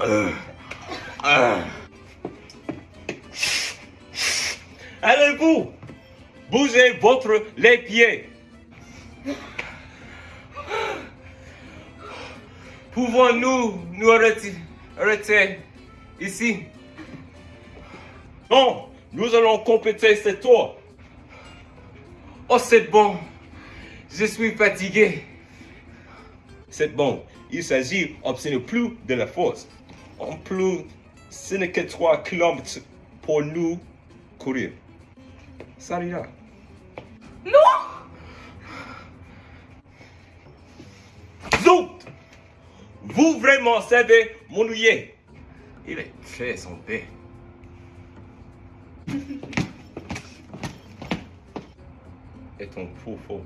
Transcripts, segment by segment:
Euh. Allez-vous Bougez votre les pieds. Pouvons-nous nous arrêter, ici? Non, nous allons compléter cette tour. Oh, c'est bon. Je suis fatigué. C'est bon. Il s'agit d'obtenir plus de la force. En plus, ce n'est que 3 km pour nous courir. Ça ira. Non Zout Vous vraiment savez m'ennuyer? Il est très en paix. Et ton faux faux.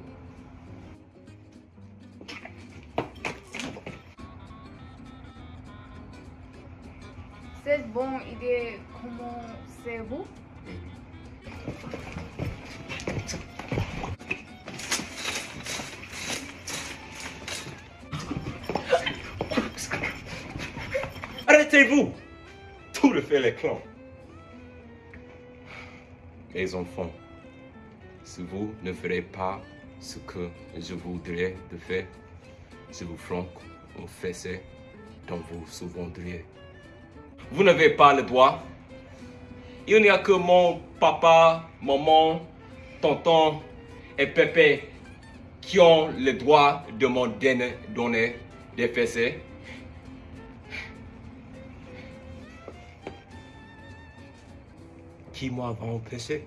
C'est bon idée. Comment c'est vous? Arrêtez-vous Tout le fait les clans. Mes enfants, si vous ne ferez pas ce que je voudrais de faire, je vous flanque un fessé dont vous souviendriez. Vous n'avez pas le droit. Il n'y a que mon papa, maman, tonton et pépé qui ont le droit de m'en donner, des fessées. Qui m'a empêché